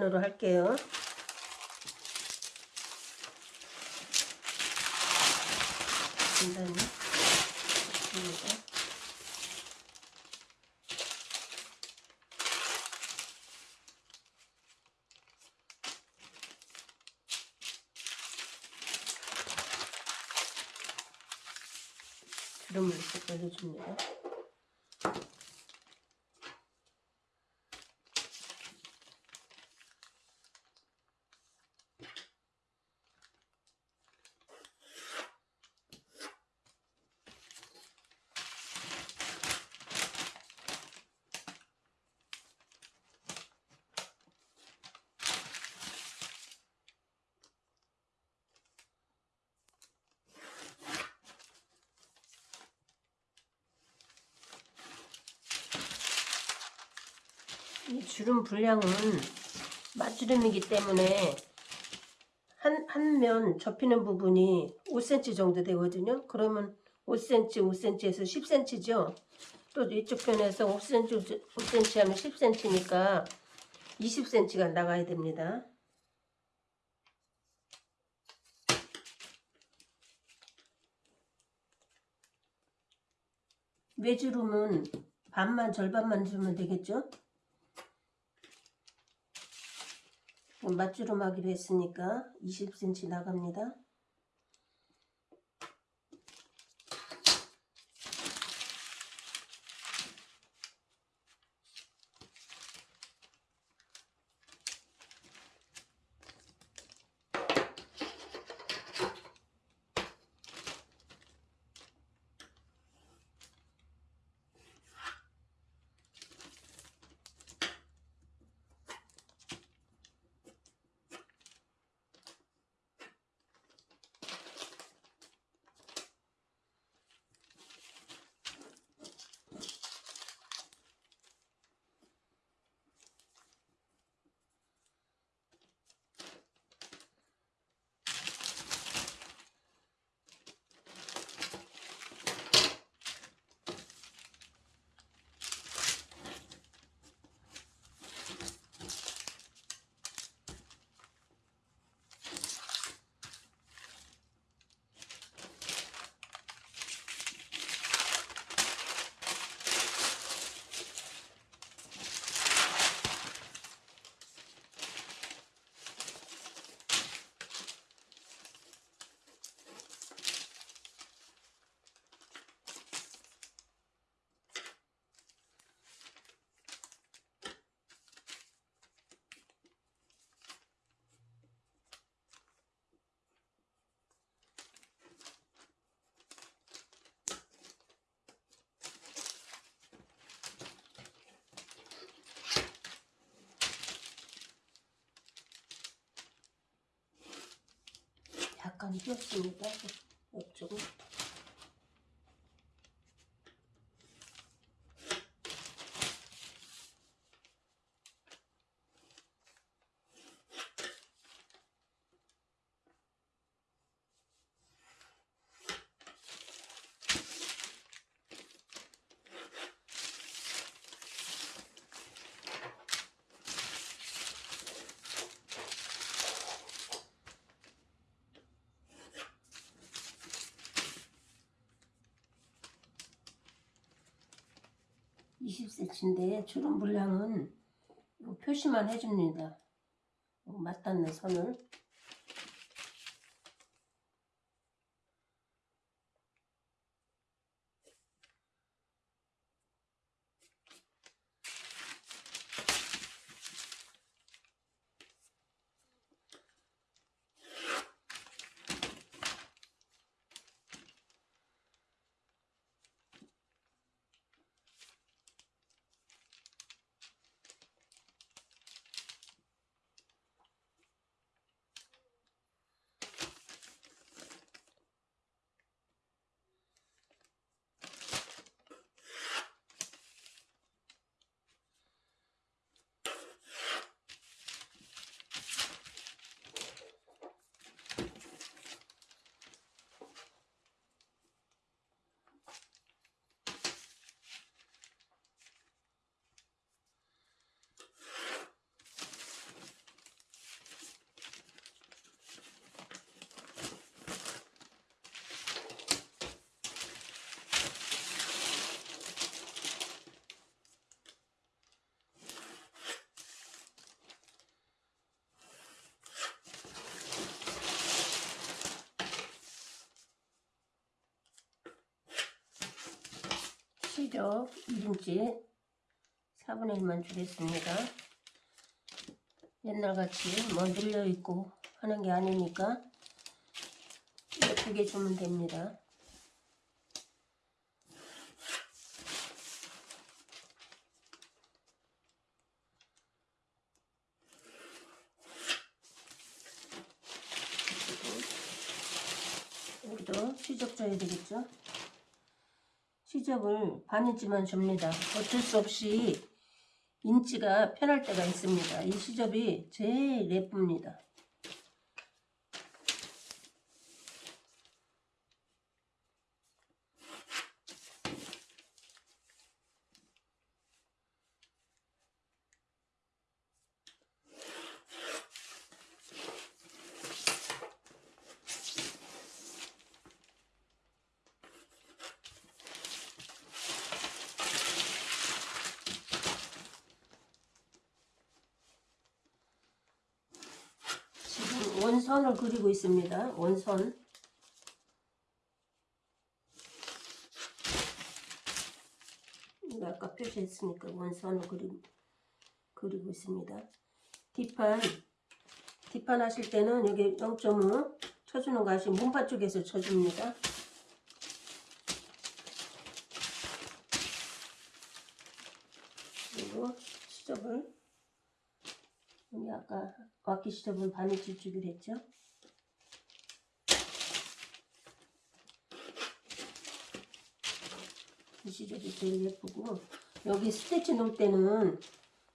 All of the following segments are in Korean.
으로 할게요. 간단히 입니다. 기름을 이렇게 올려줍니다. 이 주름 분량은 맛주름이기 때문에 한, 한 면 접히는 부분이 5cm 정도 되거든요. 그러면 5cm, 5cm에서 10cm죠. 또 이쪽 편에서 5cm, 5cm 하면 10cm니까 20cm가 나가야 됩니다. 외주름은 반만 절반만 주면 되겠죠? 맞주름 하기로 했으니까 20cm 나갑니다. 안 꼈으니까 없죠. 20cm인데 주름 분량은 표시만 해줍니다. 맞닿는 선을 시럽 1인치 4분의 1만 주겠습니다. 옛날같이 뭐 늘려있고 하는 게 아니니까 예쁘게 주면 됩니다. 여기도 시접 줘야 되겠죠? 시접을 반 인치만 줍니다. 어쩔 수 없이 인치가 편할 때가 있습니다. 이 시접이 제일 예쁩니다. 지금 원 선을 그리고 있습니다. 원선. 아까 표시했으니까 원선을 그리, 그리고 있습니다. 뒷판, 뒷판 하실 때는 여기 0.5 쳐주는 거 아시면 문판 쪽에서 쳐줍니다. 그리고 시접을 여기 아까 와키 시접을 반인치 주기로 했죠? 이 시접이 제일 예쁘고 여기 스테치 놓을 때는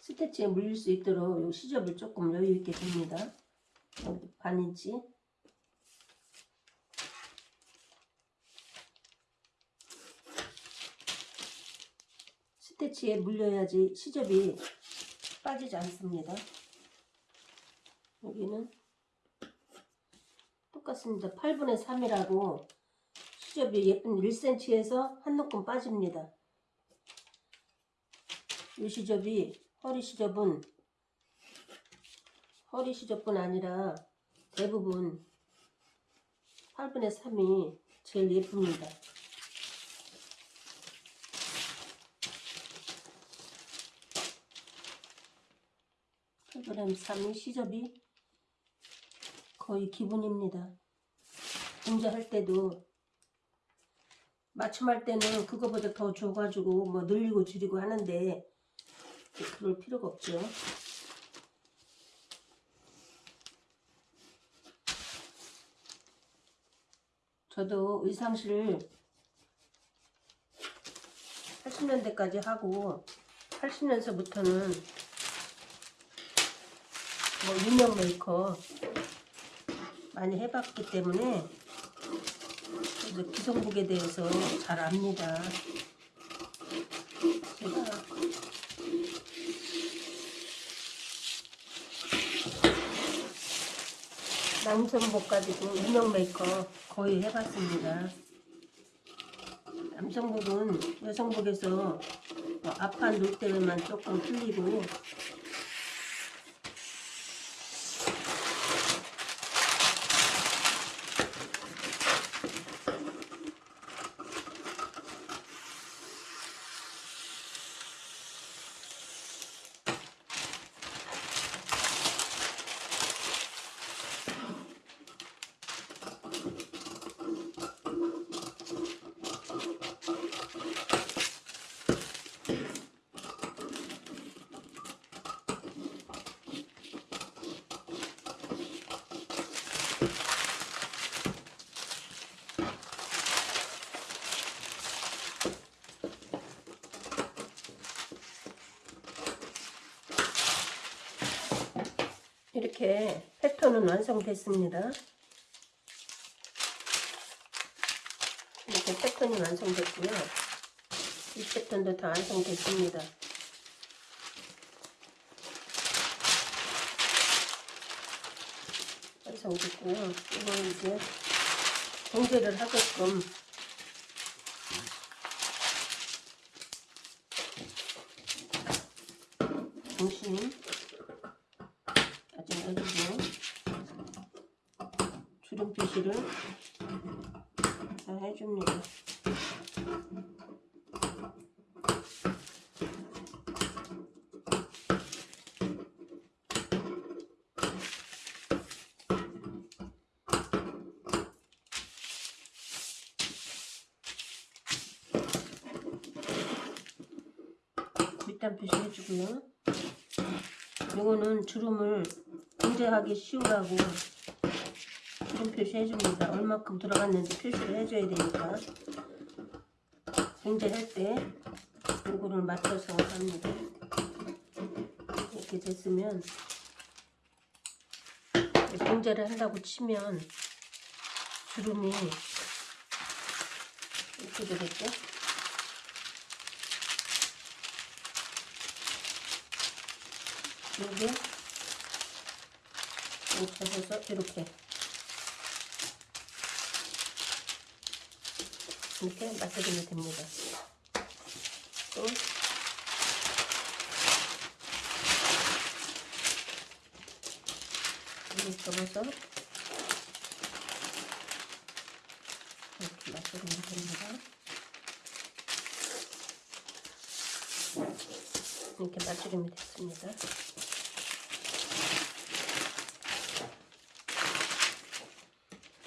스테치에 물릴 수 있도록 이 시접을 조금 여유 있게 줍니다. 여기 반인치 스테치에 물려야지 시접이 빠지지 않습니다. 여기는 똑같습니다. 8분의 3이라고 시접이 예쁜 1cm에서 한 놓금 빠집니다. 이 시접이 허리 시접은 허리 시접뿐 아니라 대부분 8분의 3이 제일 예쁩니다. 8분의 3이 시접이 거의 기본입니다. 공자할 때도 맞춤할 때는 그거보다 더 줘가지고 뭐 늘리고 줄이고 하는데 그럴 필요가 없죠. 저도 의상실 80년대까지 하고 80년서부터는 뭐 유명 메이커 많이 해봤기 때문에 기성복에 대해서 잘 압니다. 제가 남성복 가지고 유명 메이커 거의 해봤습니다. 남성복은 여성복에서 뭐 앞판 놓을 때만 조금 틀리고 이렇게 패턴은 완성됐습니다. 이렇게 패턴이 완성됐고요. 이 패턴도 다 완성됐습니다. 완성됐고요. 이거 이제 정제를 하게끔 중심 여기서 주름 표시를 잘 해줍니다. 밑단 표시 해주고요. 이거는 주름을 분재하기 쉬우라고 주름 표시 해줍니다. 얼마큼 들어갔는지 표시를 해줘야 되니까 분재할 때 요거를 맞춰서 합니다. 이렇게 됐으면 분재를 한다고 치면 주름이 이렇게 되겠죠? 요게 이렇게 해서 이렇게 이렇게 맞춰주면 됩니다. 또 이렇게 접어서 이렇게 맞춰주면 됩니다. 이렇게 맞춰주면 됐습니다.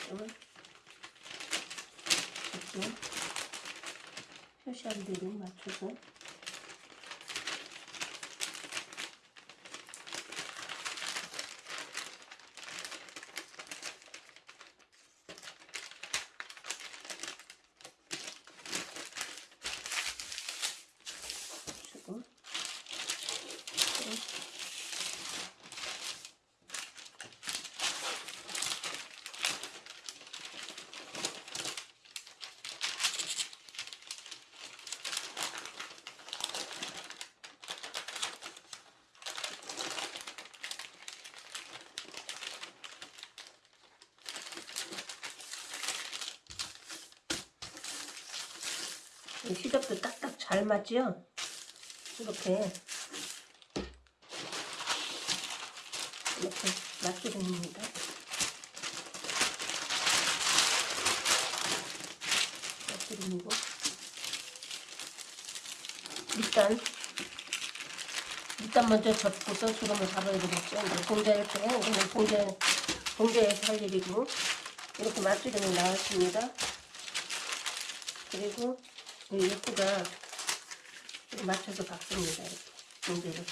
그러면 이렇게 표시한 대로 맞춰서 주고 이 시접도 딱딱 잘 맞죠? 이렇게 이렇게 맞춰줍니다. 맞춰줍고 일단 일단 먼저 접고서 주름을 잡아야 되겠죠. 이제 봉제할 때 이거는 봉제 봉제해서 할 일이고 이렇게 맞추름이 나왔습니다. 그리고 이 예쁘가 맞춰서 박습니다. 이렇게 봉제를.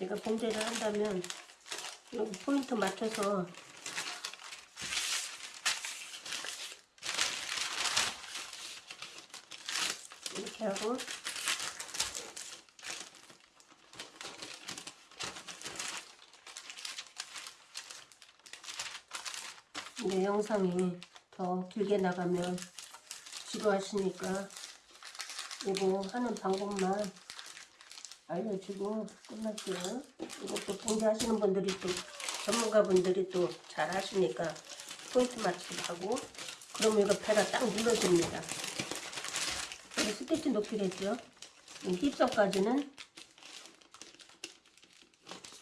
제가 봉제를 한다면 여기 포인트 맞춰서 이렇게 하고 영상이 더 길게 나가면 지루하시니까 이거 하는 방법만 알려주고 끝날게요. 이것도 공개하시는 분들이 또 전문가분들이 또 잘 하시니까 포인트 맞추기도 하고 그러면 이거 배가 딱 눌러줍니다. 스티치 높이를 했죠. 이 힙선까지는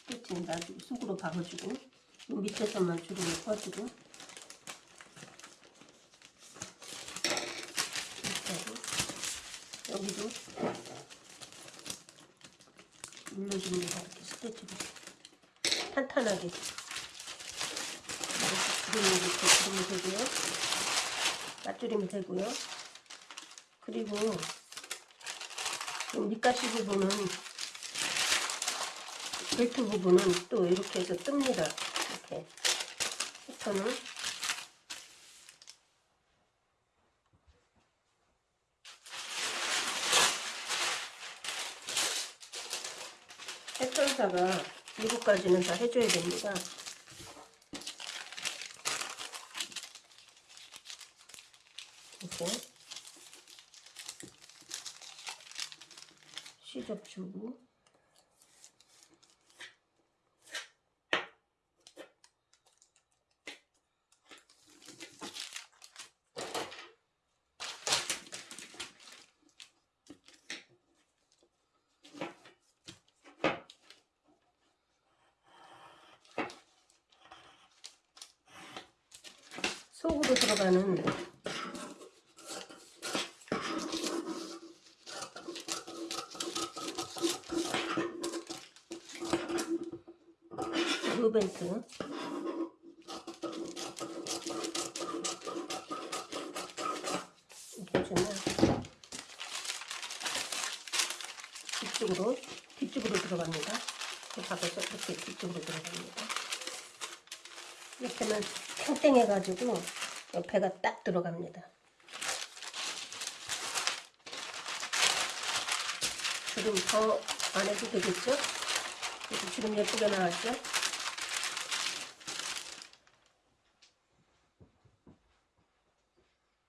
스티치 놔주고 속으로 박아주고 이 밑에서만 주름을 퍼주고 이렇게 하고 여기도 눌러줍니다. 이렇게 스티치로 탄탄하게 이렇게 주름이 이렇게 주름이 되고요. 맞주름이 되고요. 그리고 이 밑가시 부분은 벨트 부분은 또 이렇게 해서 뜹니다. 이렇게 패턴을 일곱 가지는 다 해줘야 됩니다. 이렇게 시접 주고 속으로 들어가는 벨트. 이렇게 뒤쪽으로 뒤쪽으로 들어갑니다. 그 박에서 이렇게 뒤쪽으로 들어갑니다. 이렇게 하면 탱탱해가지고 옆에가 딱 들어갑니다. 주름 더 안 해도 되겠죠? 주름 예쁘게 나왔죠?